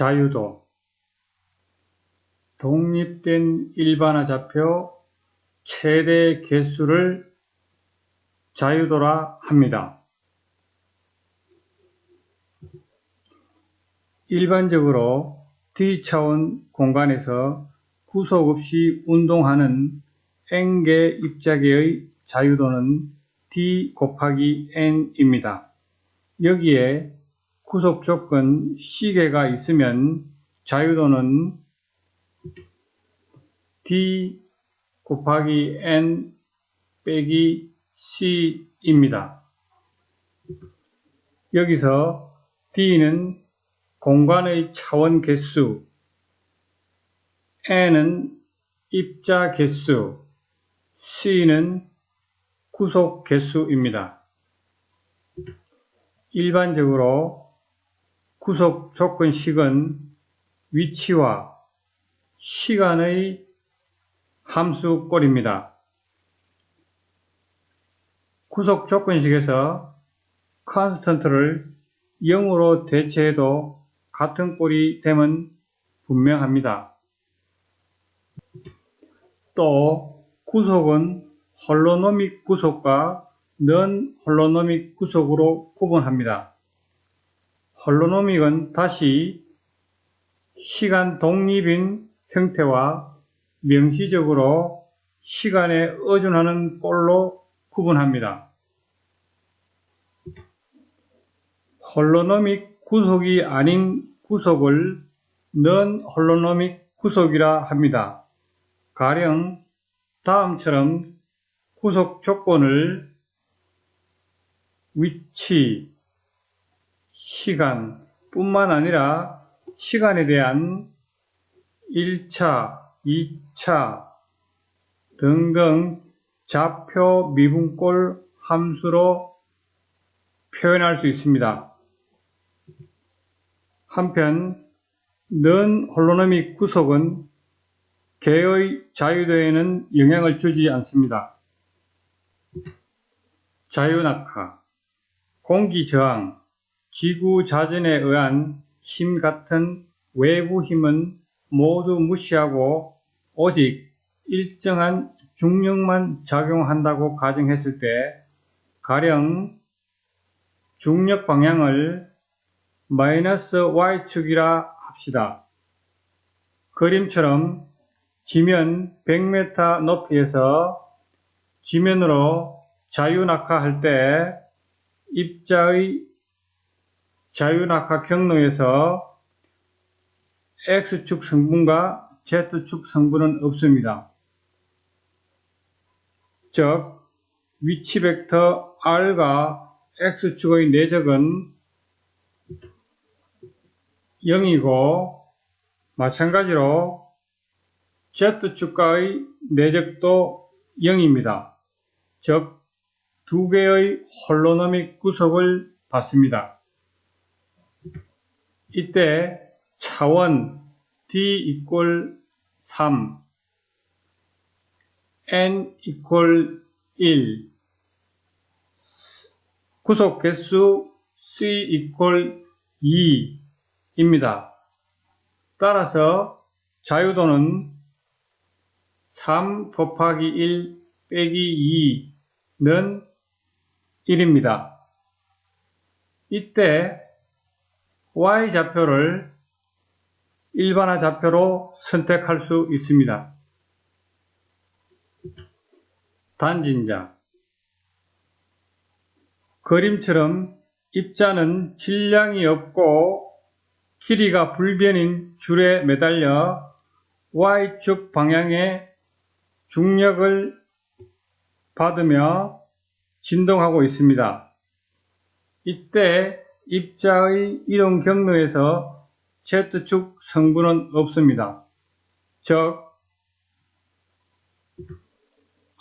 자유도 독립된 일반화 좌표 최대 개수를 자유도라 합니다. 일반적으로 D차원 공간에서 구속 없이 운동하는 N개 입자계의 자유도는 D 곱하기 N입니다. 여기에 구속 조건 C개가 있으면 자유도는 D 곱하기 N 빼기 C입니다. 여기서 D는 공간의 차원 개수, N은 입자 개수, C는 구속 개수입니다. 일반적으로 구속 조건식은 위치와 시간의 함수꼴입니다. 구속 조건식에서 컨스턴트를 0으로 대체해도 같은 꼴이 되면 분명합니다. 또 구속은 홀로노믹 구속과 넌 홀로노믹 구속으로 구분합니다. 홀로노믹은 다시 시간 독립인 형태와 명시적으로 시간에 의존하는 꼴로 구분합니다. 홀로노믹 구속이 아닌 구속을 넌 홀로노믹 구속이라 합니다. 가령 다음처럼 구속 조건을 위치, 시간 뿐만 아니라 시간에 대한 1차, 2차 등등 좌표 미분꼴 함수로 표현할 수 있습니다. 한편 넌 홀로노믹 구속은 개의 자유도에는 영향을 주지 않습니다. 자유낙하, 공기 저항, 지구 자전에 의한 힘 같은 외부 힘은 모두 무시하고 오직 일정한 중력만 작용한다고 가정했을 때 가령 중력 방향을 마이너스 y축이라 합시다. 그림처럼 지면 100m 높이에서 지면으로 자유낙하할 때 입자의 자유낙하 경로에서 X축 성분과 Z축 성분은 없습니다. 즉 위치 벡터 R과 X축의 내적은 0이고 마찬가지로 Z축과의 내적도 0입니다. 즉, 두 개의 홀로노믹 구속을 받습니다. 이때 차원 D 이퀄 3, N 이퀄 1, 구속 개수 C 이퀄 2입니다. 따라서 자유도는 3 곱하기 1 빼기 2는 1입니다. 이때 y좌표를 일반화 좌표로 선택할 수 있습니다. 단진자 그림처럼 입자는 질량이 없고 길이가 불변인 줄에 매달려 y축 방향에 중력을 받으며 진동하고 있습니다. 이때 입자의 이동 경로에서 Z축 성분은 없습니다. 즉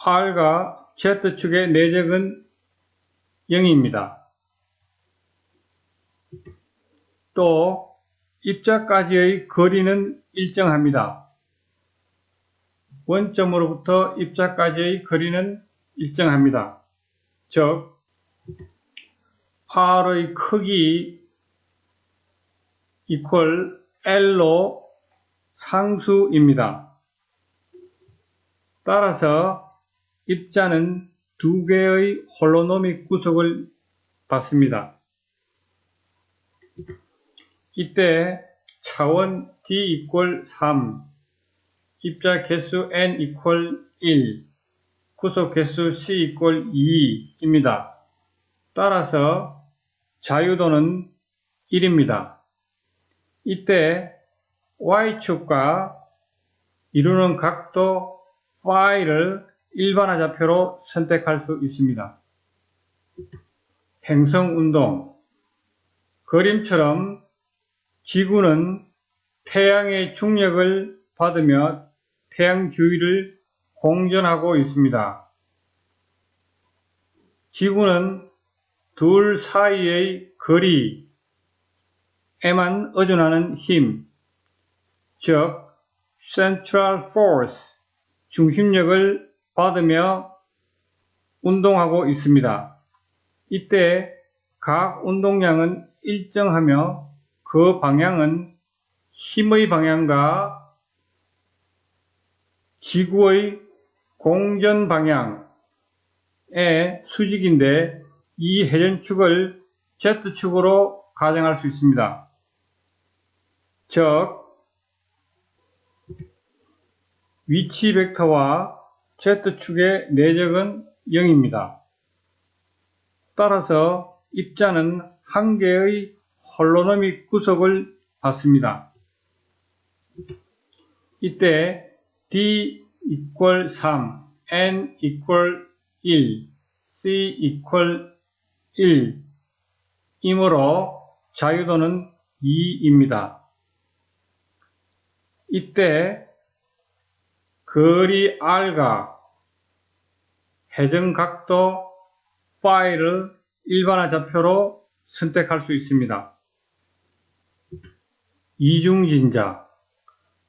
R과 Z축의 내적은 0입니다. 또 입자까지의 거리는 일정합니다. 원점으로부터 입자까지의 거리는 일정합니다. 즉 R의 크기 이퀄 L로 상수입니다. 따라서 입자는 두 개의 홀로노믹 구속을 받습니다. 이때 차원 d 3, 입자 개수 n 1, 구속 개수 c 2입니다. 따라서 자유도는 1입니다. 이때 y축과 이루는 각도 phi를 일반화 좌표로 선택할 수 있습니다. 행성운동 그림처럼 지구는 태양의 중력을 받으며 태양 주위를 공전하고 있습니다. 지구는 둘 사이의 거리에만 의존하는 힘, 즉 central force, 중심력을 받으며 운동하고 있습니다. 이때 각 운동량은 일정하며 그 방향은 힘의 방향과 지구의 공전 방향의 수직인데 이 회전축을 Z축으로 가정할 수 있습니다. 즉 위치 벡터와 Z축의 내적은 0입니다. 따라서 입자는 한 개의 홀로노믹 구속을 받습니다. 이때 D equal 3, N equal 1, C equal 1 이므로 자유도는 2입니다. 이때 거리 R과 해정각도 파일을 일반화 좌표로 선택할 수 있습니다. 이중진자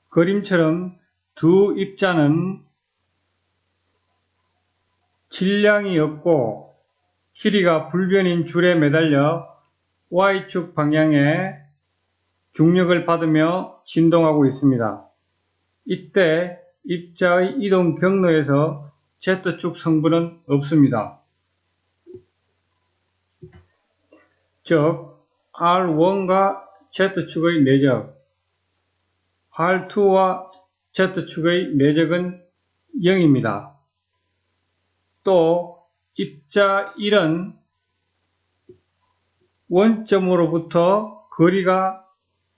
그림처럼 두 입자는 질량이 없고 길이가 불변인 줄에 매달려 Y축 방향에 중력을 받으며 진동하고 있습니다. 이때 입자의 이동 경로에서 Z축 성분은 없습니다. 즉 R1과 Z축의 내적, R2와 Z축의 내적은 0입니다. 또 입자 1은 원점으로부터 거리가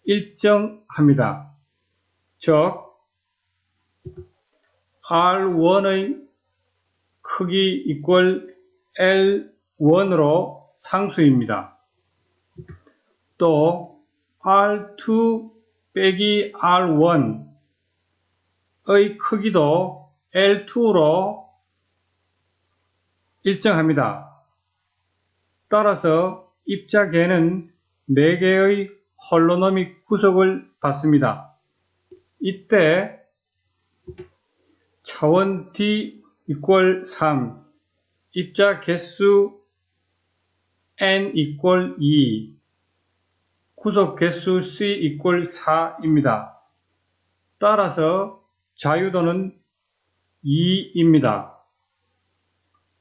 일정합니다. 즉 R1의 크기 이퀄 L1으로 상수입니다. 또 R2 빼기 R1의 크기도 L2로 일정합니다. 따라서 입자계는 4개의 홀로노믹 구속을 받습니다. 이때 차원 D 이퀄 3, 입자 개수 N 이퀄 2, 구속 개수 C 이퀄 4입니다. 따라서 자유도는 2입니다.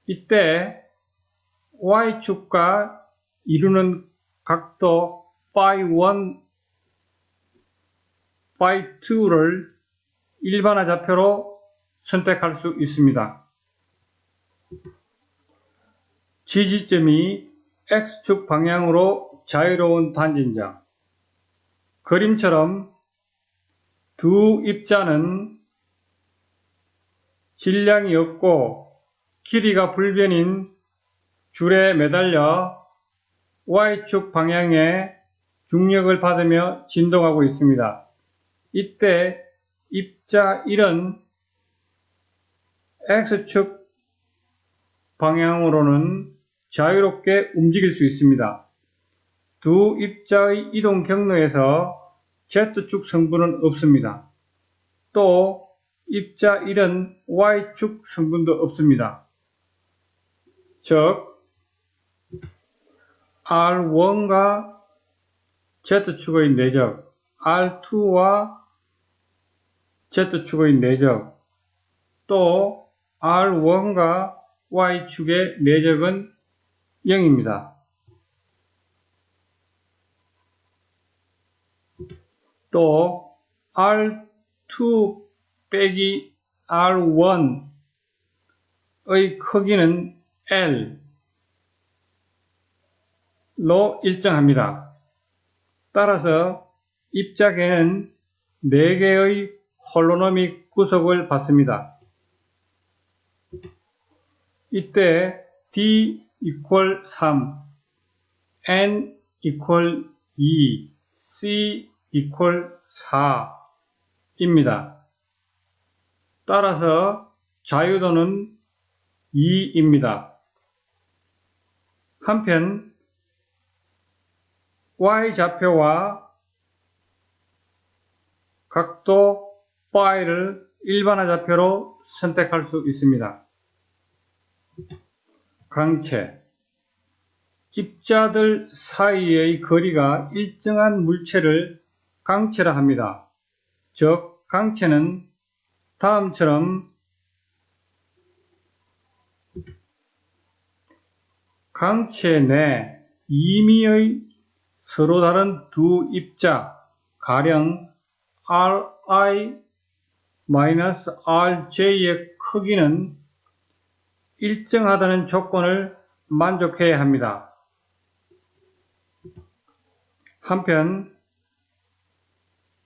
이때 Y축과 이루는 각도 phi1, phi2를 일반화 좌표로 선택할 수 있습니다. 지지점이 X축 방향으로 자유로운 단진자 그림처럼 두 입자는 질량이 없고 길이가 불변인 줄에 매달려 Y축 방향에 중력을 받으며 진동하고 있습니다. 이때 입자 1은 X축 방향으로는 자유롭게 움직일 수 있습니다. 두 입자의 이동 경로에서 Z축 성분은 없습니다. 또 입자 1은 Y축 성분도 없습니다. 즉 R1과 Z축의 내적, R2와 Z축의 내적, 또 R1과 Y축의 내적은 0입니다. 또 R2 빼기 R1의 크기는 L로 일정합니다. 따라서 입자계는 4개의 홀로노믹 구속을 받습니다. 이때 D equal 3, N equal 2, C equal 4입니다. 따라서 자유도는 2입니다. 한편 y좌표와 각도 phi를 일반화 좌표로 선택할 수 있습니다. 강체 입자들 사이의 거리가 일정한 물체를 강체라 합니다. 즉 강체는 다음처럼 강체 내 임의의 서로 다른 두 입자 가령 Ri-Rj의 크기는 일정하다는 조건을 만족해야 합니다. 한편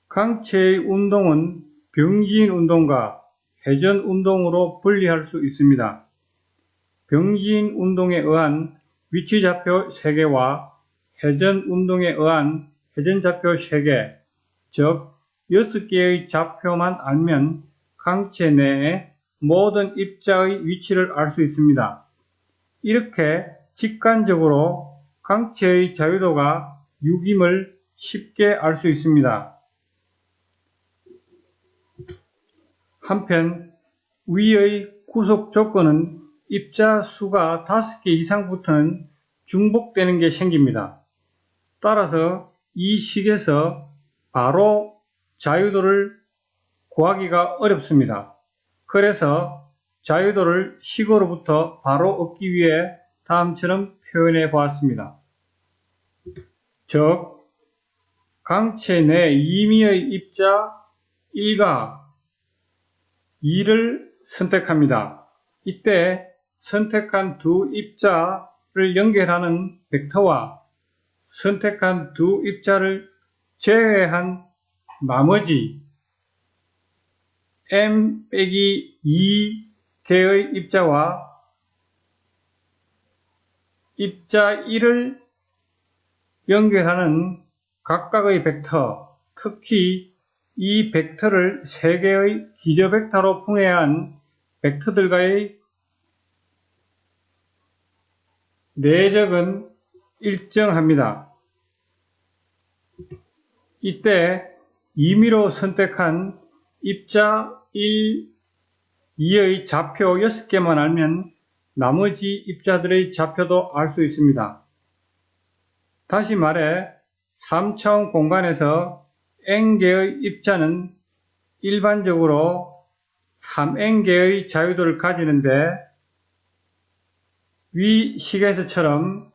강체의 운동은 병진 운동과 회전 운동으로 분리할 수 있습니다. 병진 운동에 의한 위치 좌표 3개와 회전 운동에 의한 회전 좌표 3개, 즉 6개의 좌표만 알면 강체 내에 모든 입자의 위치를 알 수 있습니다. 이렇게 직관적으로 강체의 자유도가 6임을 쉽게 알 수 있습니다. 한편 위의 구속 조건은 입자 수가 5개 이상부터는 중복되는 게 생깁니다. 따라서 이 식에서 바로 자유도를 구하기가 어렵습니다. 그래서 자유도를 식으로부터 바로 얻기 위해 다음처럼 표현해 보았습니다. 즉, 강체 내 임의의 입자 1과 2를 선택합니다. 이때 선택한 두 입자를 연결하는 벡터와 선택한 두 입자를 제외한 나머지 m 빼기 2 개의 입자와 입자 1을 연결하는 각각의 벡터, 특히 이 벡터를 3개의 기저 벡터로 풍해한 벡터들과의 내적은 일정합니다. 이때 임의로 선택한 입자 1, 2의 좌표 6개만 알면 나머지 입자들의 좌표도 알 수 있습니다. 다시 말해 3차원 공간에서 n개의 입자는 일반적으로 3n개의 자유도를 가지는데 위 식에서처럼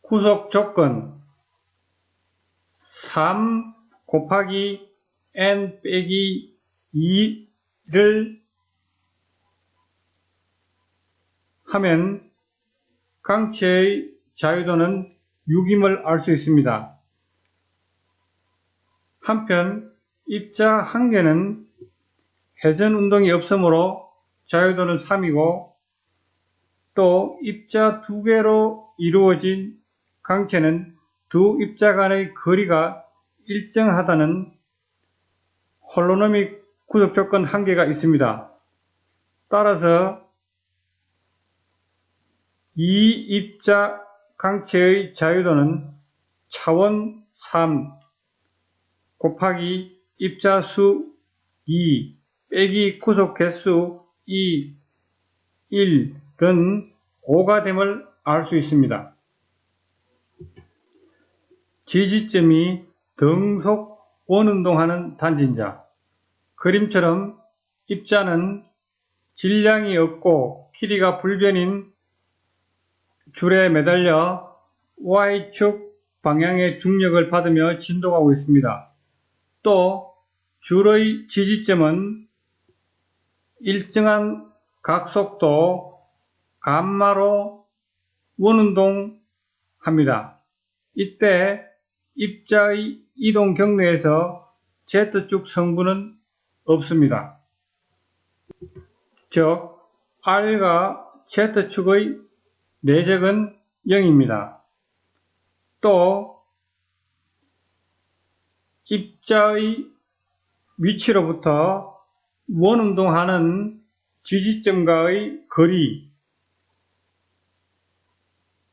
구속 조건 3 곱하기 n 빼기 2를 하면 강체의 자유도는 6임을 알 수 있습니다. 한편 입자 한 개는 회전 운동이 없으므로 자유도는 3이고 또 입자 두 개로 이루어진 강체는 두 입자 간의 거리가 일정하다는 홀로노믹 구속 조건 한계가 있습니다. 따라서 이 입자 강체의 자유도는 차원 3 곱하기 입자 수 2 빼기 구속 개수 2 1은 5가 됨을 알 수 있습니다. 지지점이 등속 원운동하는 단진자 그림처럼 입자는 질량이 없고 길이가 불변인 줄에 매달려 Y축 방향의 중력을 받으며 진동하고 있습니다. 또 줄의 지지점은 일정한 각속도 감마로 원운동합니다. 이때 입자의 이동 경로에서 Z축 성분은 없습니다. 즉 R과 Z축의 내적은 0입니다. 또 입자의 위치로부터 원운동하는 지지점과의 거리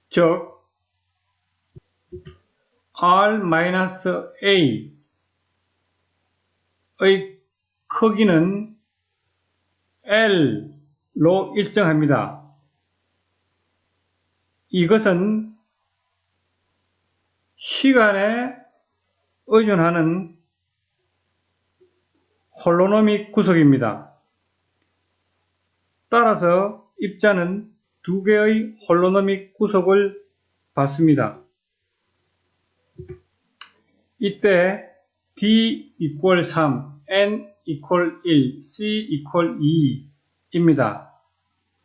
즉 R-A의 크기는 L로 일정합니다. 이것은 시간에 의존하는 홀로노믹 구석입니다. 따라서 입자는 두 개의 홀로노믹 구석을 받습니다. 이때 D equal 3, N equal 1, C equal 2입니다.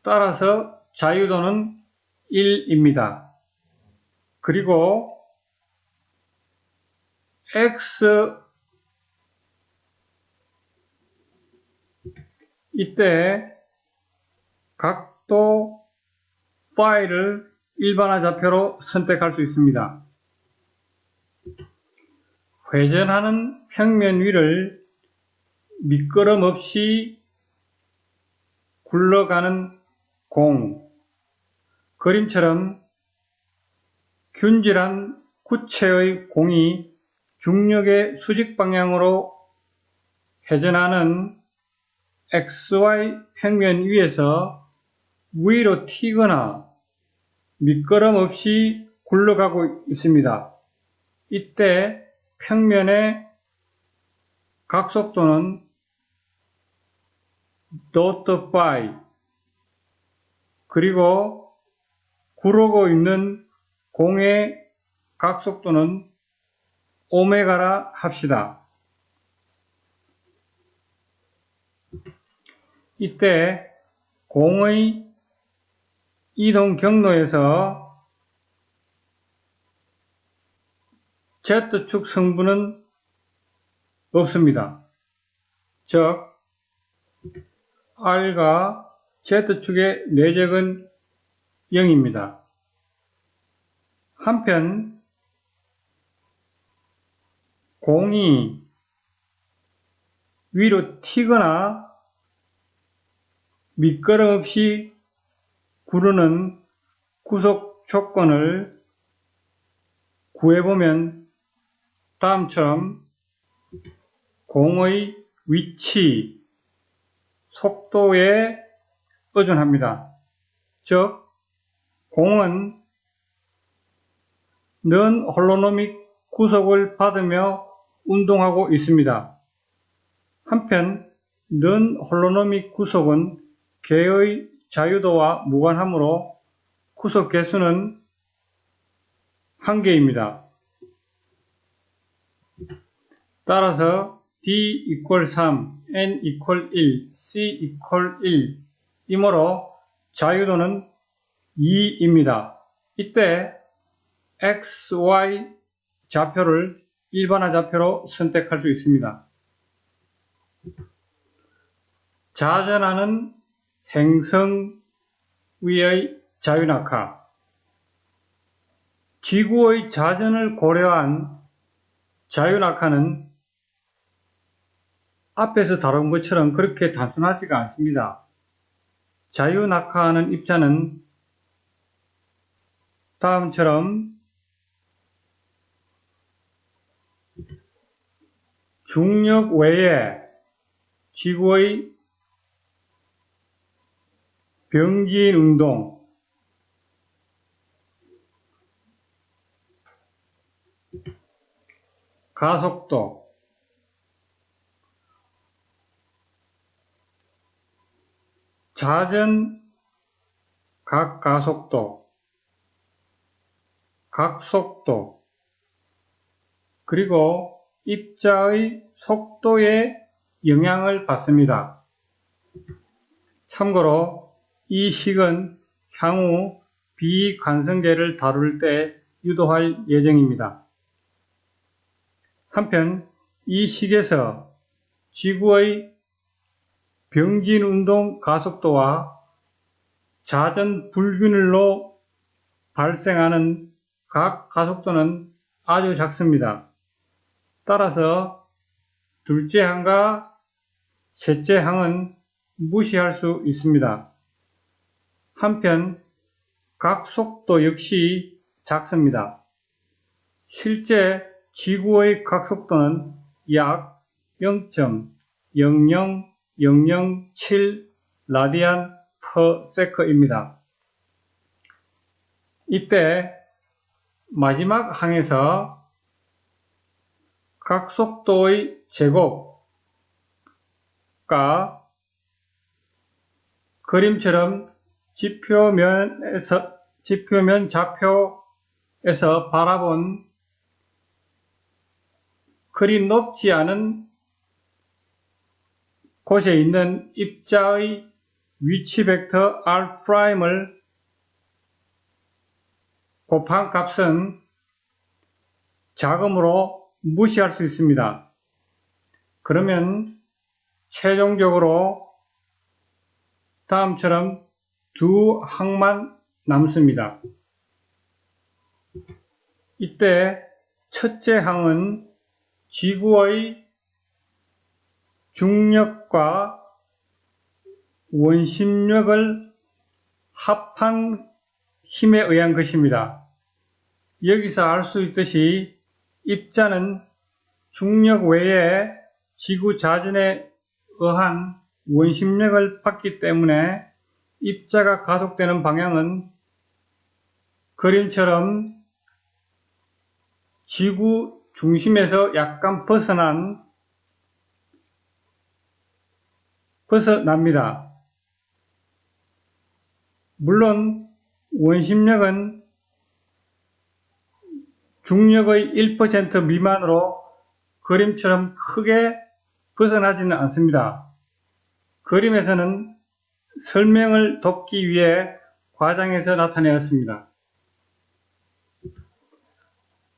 따라서 자유도는 1입니다. 그리고 X 이때 각도 파일을 일반화 좌표로 선택할 수 있습니다. 회전하는 평면 위를 미끄럼 없이 굴러가는 공 그림처럼 균질한 구체의 공이 중력의 수직 방향으로 회전하는 XY 평면 위에서 위로 튀거나 미끄럼 없이 굴러가고 있습니다. 이때 평면의 각속도는 dot phi 그리고 구르고 있는 공의 각속도는 오메가라 합시다. 이때 공의 이동 경로에서 Z축 성분은 없습니다. 즉 R과 Z축의 내적은 0입니다. 한편 공이 위로 튀거나 미끄럼 없이 구르는 구속 조건을 구해보면 다음처럼 공의 위치, 속도에 의존합니다. 즉, 공은 넌 홀로노믹 구속을 받으며 운동하고 있습니다. 한편 넌 홀로노믹 구속은 개의 자유도와 무관하므로 구속 개수는 한 개입니다. 따라서 D equal 3, N equal 1, C equal 1 이므로 자유도는 2입니다. 이때 X, Y 좌표를 일반화 좌표로 선택할 수 있습니다. 자전하는 행성 위의 자유낙하 지구의 자전을 고려한 자유낙하는 앞에서 다룬 것처럼 그렇게 단순하지가 않습니다. 자유낙하하는 입자는 다음처럼 중력 외에 지구의 병기인 운동. 가속도. 자전 각가속도. 각속도. 그리고 입자의 속도에 영향을 받습니다. 참고로 이 식은 향후 비관성계를 다룰 때 유도할 예정입니다. 한편 이 식에서 지구의 병진운동 가속도와 자전 불균일로 발생하는 각 가속도는 아주 작습니다. 따라서 둘째 항과 셋째 항은 무시할 수 있습니다. 한편 각 속도 역시 작습니다. 실제 지구의 각 속도는 약 0.00007 라디안 퍼 세커입니다. 이때 마지막 항에서 각 속도의 제곱과 그림처럼 지표면에서 지표면 좌표에서 바라본 그리 높지 않은 곳에 있는 입자의 위치 벡터 R'을 곱한 값은 자금으로 무시할 수 있습니다. 그러면 최종적으로 다음처럼 두 항만 남습니다. 이때 첫째 항은 지구의 중력과 원심력을 합한 힘에 의한 것입니다. 여기서 알 수 있듯이 입자는 중력 외에 지구 자전에 의한 원심력을 받기 때문에 입자가 가속되는 방향은 그림처럼 지구 중심에서 약간 벗어난 벗어납니다. 물론 원심력은 중력의 1% 미만으로 그림처럼 크게 벗어나지는 않습니다. 그림에서는 설명을 돕기 위해 과장해서 나타내었습니다.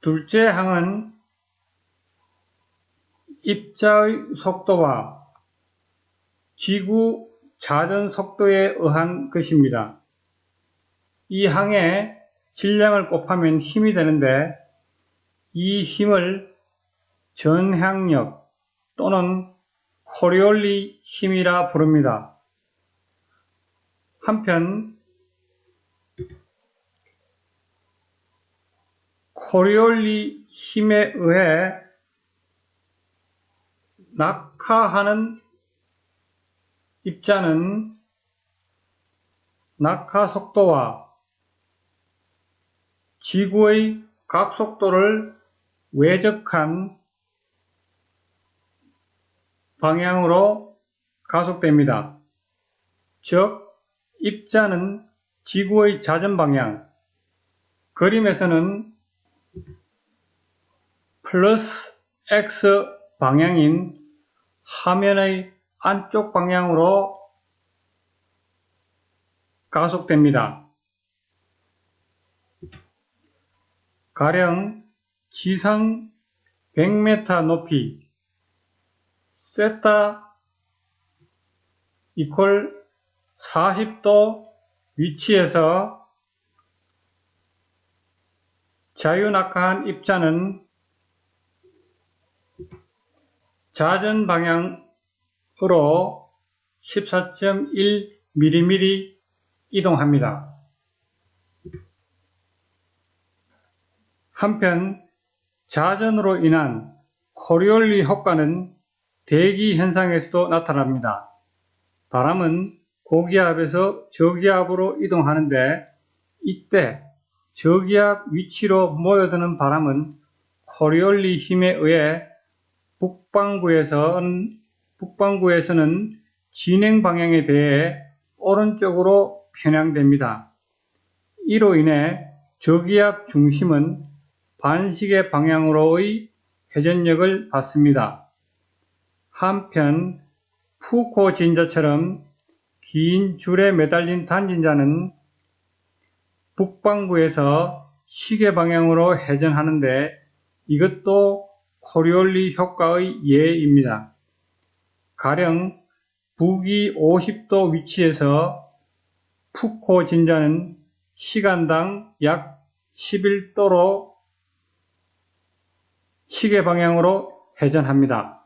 둘째 항은 입자의 속도와 지구 자전 속도에 의한 것입니다. 이 항에 질량을 곱하면 힘이 되는데 이 힘을 전향력 또는 코리올리 힘이라 부릅니다. 한편 코리올리 힘에 의해 낙하하는 입자는 낙하 속도와 지구의 각 속도를 외적한 방향으로 가속됩니다. 즉, 입자는 지구의 자전 방향, 그림에서는 플러스 X 방향인 화면의 안쪽 방향으로 가속됩니다. 가령 지상 100m 높이 세타 이퀄 40도 위치에서 자유낙하한 입자는 자전 방향으로 14.1mm 이동합니다. 한편 자전으로 인한 코리올리 효과는 대기 현상에서도 나타납니다. 바람은 고기압에서 저기압으로 이동하는데 이때 저기압 위치로 모여드는 바람은 코리올리 힘에 의해 북반구에서는, 북반구에서는 진행 방향에 대해 오른쪽으로 편향됩니다. 이로 인해 저기압 중심은 반시계 방향으로의 회전력을 받습니다. 한편 푸코 진자처럼 긴 줄에 매달린 단진자는 북반구에서 시계 방향으로 회전하는데 이것도 코리올리 효과의 예입니다. 가령 북위 50도 위치에서 푸코 진자는 시간당 약 11도로 시계 방향으로 회전합니다.